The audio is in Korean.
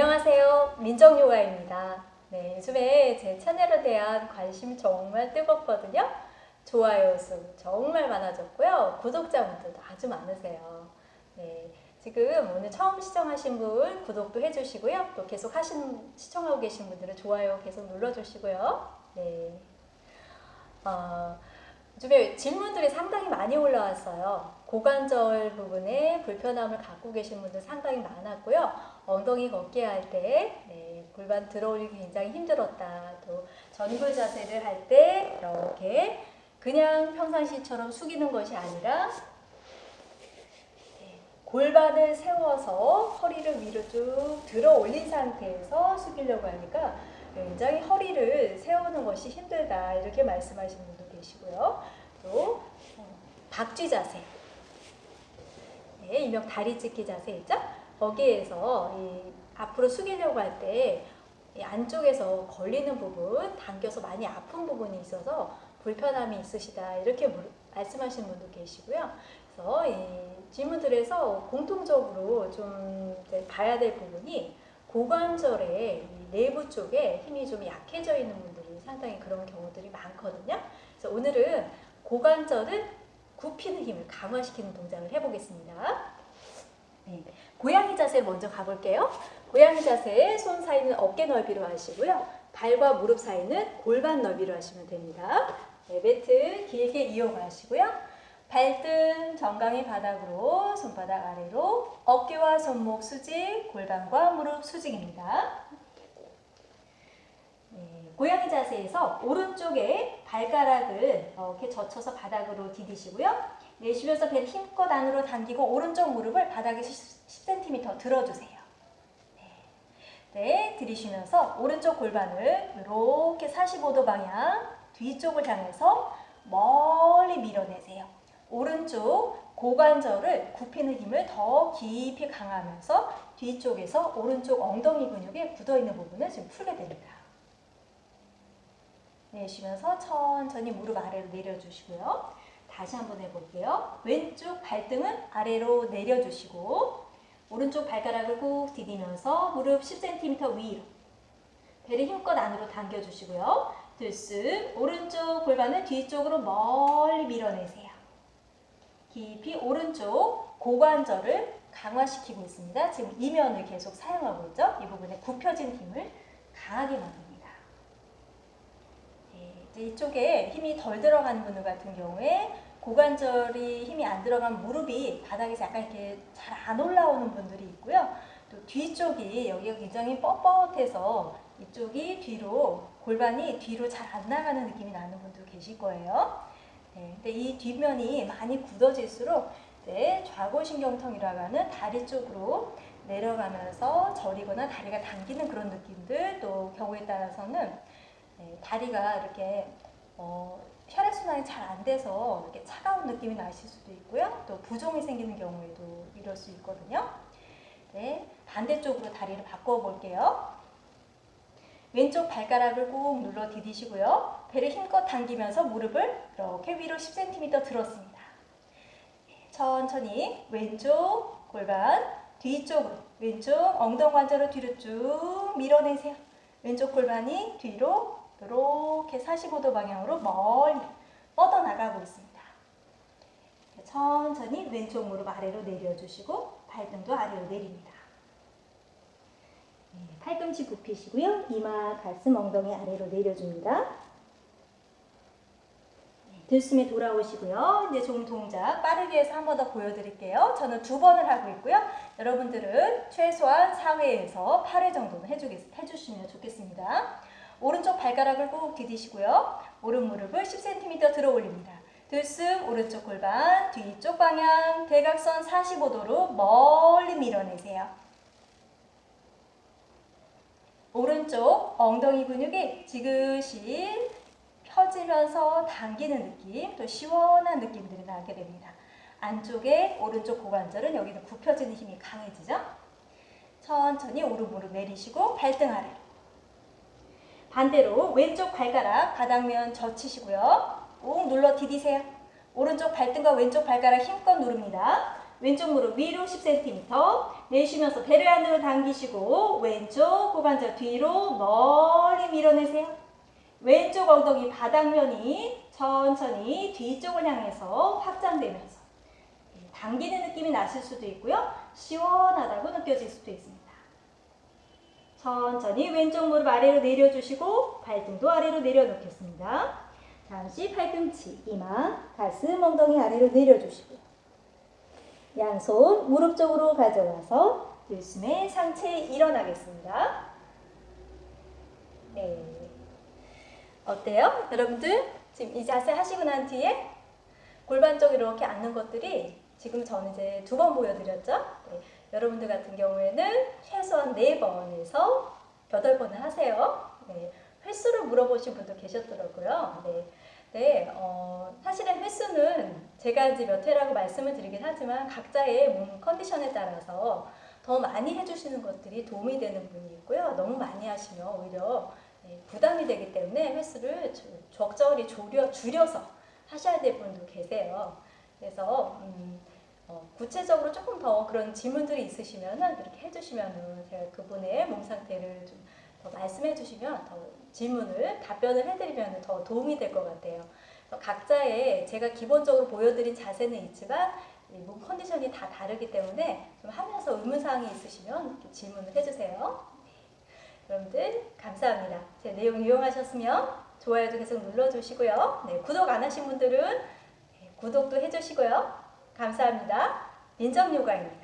안녕하세요. 민정요가입니다. 네, 요즘에 제 채널에 대한 관심 정말 뜨겁거든요. 좋아요 수 정말 많아졌고요. 구독자분들도 아주 많으세요. 네, 지금 오늘 처음 시청하신 분 구독도 해주시고요. 또 계속 하신, 시청하고 계신 분들은 좋아요 계속 눌러주시고요. 네. 어, 요즘에 질문들이 상당히 많이 올라왔어요. 고관절 부분에 불편함을 갖고 계신 분들 상당히 많았고요. 엉덩이 걷기 할때 네, 골반 들어올리기 굉장히 힘들었다. 또 전굴 자세를 할 때 이렇게 그냥 평상시처럼 숙이는 것이 아니라 네, 골반을 세워서 허리를 위로 쭉 들어 올린 상태에서 숙이려고 하니까 굉장히 허리를 세우는 것이 힘들다 이렇게 말씀하시는 분도 계시고요. 또 어, 박쥐 자세, 네, 일명 다리 찢기 자세 있죠? 거기에서 앞으로 숙이려고 할 때 안쪽에서 걸리는 부분, 당겨서 많이 아픈 부분이 있어서 불편함이 있으시다 이렇게 말씀하시는 분도 계시고요. 그래서 이 질문들에서 공통적으로 좀 봐야 될 부분이 고관절의 내부 쪽에 힘이 좀 약해져 있는 분들이 상당히 그런 경우들이 많거든요. 그래서 오늘은 고관절을 굽히는 힘을 강화시키는 동작을 해보겠습니다. 네, 고양이 자세 먼저 가볼게요. 고양이 자세 손 사이는 어깨 넓이로 하시고요. 발과 무릎 사이는 골반 넓이로 하시면 됩니다. 네, 매트 길게 이용하시고요. 발등 정강이 바닥으로 손바닥 아래로 어깨와 손목 수직, 골반과 무릎 수직입니다. 네, 고양이 자세에서 오른쪽에 발가락을 이렇게 젖혀서 바닥으로 디디시고요. 내쉬면서 배를 힘껏 안으로 당기고 오른쪽 무릎을 바닥에 10cm 들어주세요. 네. 네, 들이쉬면서 오른쪽 골반을 이렇게 45도 방향 뒤쪽을 향해서 멀리 밀어내세요. 오른쪽 고관절을 굽히는 힘을 더 깊이 강하면서 뒤쪽에서 오른쪽 엉덩이 근육에 굳어있는 부분을 지금 풀게 됩니다. 내쉬면서 천천히 무릎 아래로 내려주시고요. 다시 한번 해볼게요. 왼쪽 발등은 아래로 내려주시고 오른쪽 발가락을 꾹 디디면서 무릎 10cm 위로 배를 힘껏 안으로 당겨주시고요. 들숨 오른쪽 골반을 뒤쪽으로 멀리 밀어내세요. 깊이 오른쪽 고관절을 강화시키고 있습니다. 지금 이면을 계속 사용하고 있죠. 이 부분에 굽혀진 힘을 강하게 만듭니다. 네, 이쪽에 힘이 덜 들어가는 분들 같은 경우에 고관절이 힘이 안 들어간 무릎이 바닥에서 약간 이렇게 잘 안 올라오는 분들이 있고요. 또 뒤쪽이 여기가 굉장히 뻣뻣해서 이쪽이 뒤로 골반이 뒤로 잘 안 나가는 느낌이 나는 분도 계실 거예요. 네, 근데 이 뒷면이 많이 굳어질수록 네, 좌골신경통이라고 하는 다리 쪽으로 내려가면서 저리거나 다리가 당기는 그런 느낌들 또 경우에 따라서는 네, 다리가 이렇게 어, 혈액 순환이 잘 안 돼서 이렇게 차가운 느낌이 나실 수도 있고요. 또 부종이 생기는 경우에도 이럴 수 있거든요. 네, 반대쪽으로 다리를 바꿔 볼게요. 왼쪽 발가락을 꾹 눌러 디디시고요. 배를 힘껏 당기면서 무릎을 이렇게 위로 10cm 들었습니다. 천천히 왼쪽 골반 뒤쪽으로 왼쪽 엉덩 관절을 뒤로 쭉 밀어내세요. 왼쪽 골반이 뒤로 이렇게 45도 방향으로 멀리 뻗어나가고 있습니다. 천천히 왼쪽 무릎 아래로 내려주시고 발등도 아래로 내립니다. 네, 팔꿈치 굽히시고요. 이마, 가슴, 엉덩이 아래로 내려줍니다. 네, 들숨에 돌아오시고요. 이제 좀 동작 빠르게 해서 한 번 더 보여드릴게요. 저는 두 번을 하고 있고요. 여러분들은 최소한 4회에서 8회 정도는 해주겠, 해주시면 좋겠습니다. 오른쪽 발가락을 꾹 디디시고요. 오른 무릎을 10cm 들어 올립니다. 들숨 오른쪽 골반 뒤쪽 방향 대각선 45도로 멀리 밀어내세요. 오른쪽 엉덩이 근육이 지그시 펴지면서 당기는 느낌 또 시원한 느낌들이 나게 됩니다. 안쪽에 오른쪽 고관절은 여기는 굽혀지는 힘이 강해지죠. 천천히 오른 무릎 내리시고 발등 아래 반대로 왼쪽 발가락 바닥면 젖히시고요. 꾹 눌러 디디세요. 오른쪽 발등과 왼쪽 발가락 힘껏 누릅니다. 왼쪽 무릎 위로 10cm 내쉬면서 배를 안으로 당기시고 왼쪽 고관절 뒤로 멀리 밀어내세요. 왼쪽 엉덩이 바닥면이 천천히 뒤쪽을 향해서 확장되면서 당기는 느낌이 나실 수도 있고요. 시원하다고 느껴질 수도 있습니다. 천천히 왼쪽 무릎 아래로 내려주시고 발등도 아래로 내려놓겠습니다. 잠시 팔꿈치, 이마, 가슴, 엉덩이 아래로 내려주시고요. 양손 무릎 쪽으로 가져와서 들숨에 상체 일어나겠습니다. 네. 어때요? 여러분들 지금 이 자세 하시고 난 뒤에 골반 쪽 이렇게 앉는 것들이 지금 저는 이제 두 번 보여드렸죠? 네. 여러분들 같은 경우에는 최소한 네번에서 여덟 번을 하세요. 네. 횟수를 물어보신 분도 계셨더라고요. 네. 네, 어, 사실은 횟수는 제가 이제 몇 회라고 말씀을 드리긴 하지만 각자의 몸 컨디션에 따라서 더 많이 해주시는 것들이 도움이 되는 분이 있고요. 너무 많이 하시면 오히려 네, 부담이 되기 때문에 횟수를 주- 적절히 줄여, 줄여서 하셔야 될 분도 계세요. 그래서 음, 어, 구체적으로 조금 더 그런 질문들이 있으시면은 이렇게 해주시면은 제가 그분의 몸 상태를 좀 더 말씀해 주시면 더 질문을 답변을 해드리면 더 도움이 될 것 같아요. 각자의 제가 기본적으로 보여드린 자세는 있지만 이몸 컨디션이 다 다르기 때문에 좀 하면서 의문사항이 있으시면 질문을 해주세요. 네. 여러분들 감사합니다. 제 내용 이용하셨으면 좋아요도 계속 눌러주시고요. 네, 구독 안 하신 분들은 네, 구독도 해주시고요. 감사합니다. 민정요가입니다.